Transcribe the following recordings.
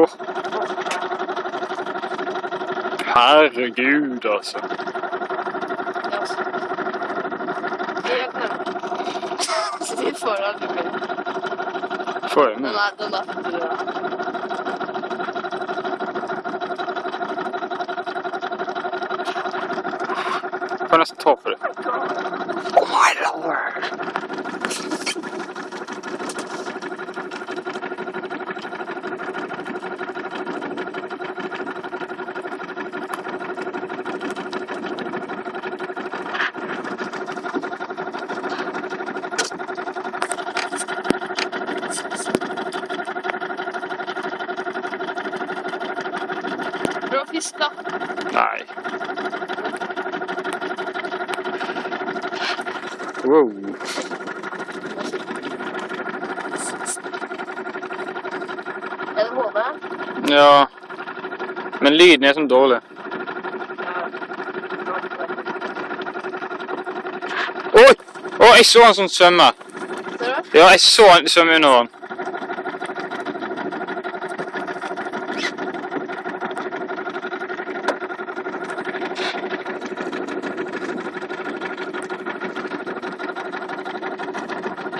Åh. Herregud, altså. Får aldri. Får jeg med? Nei, den er for. Får nesten ta for det. Oh my lord. Bra fisk, da. Nei. Wow. Er det hodet? Ja. Men lyden er sånn dårlig. Oi! Å, jeg så han som svømme. Ser du? Ja, jeg så han svømme under han.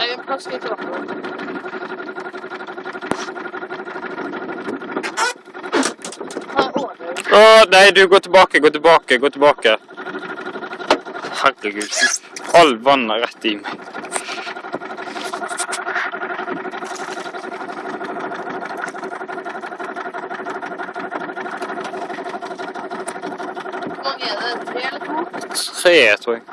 Litt opp. Ha ordner. Å, nei, du, gå tilbake, gå tilbake, gå tilbake. Herregud. All vannet rett i meg. Hvor mange er det? Tre eller to? Tre, tror. Jeg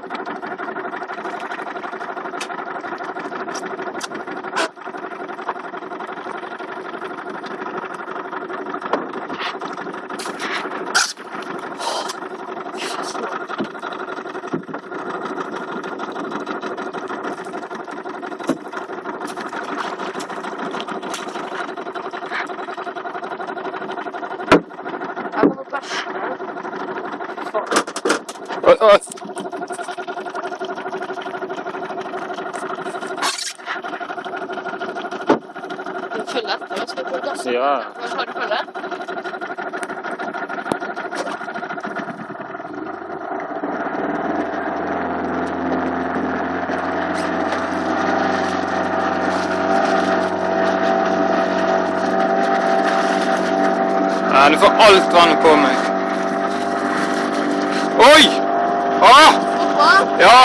Følger etter oss, skal du gasse? Ja. Har du følge? Nei, du får alt vannet på meg. Oi! Ah! Hva? Ja!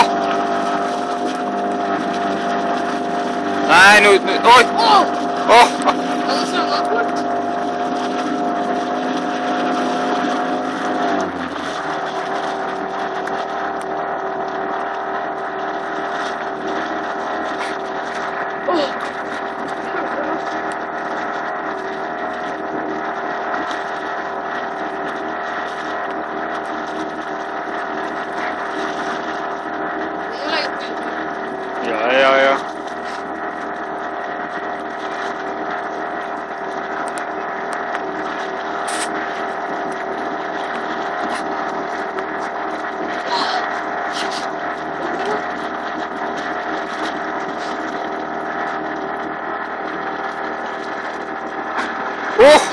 Nei, nå nå- Oi! Ja, ja, ja. Åh!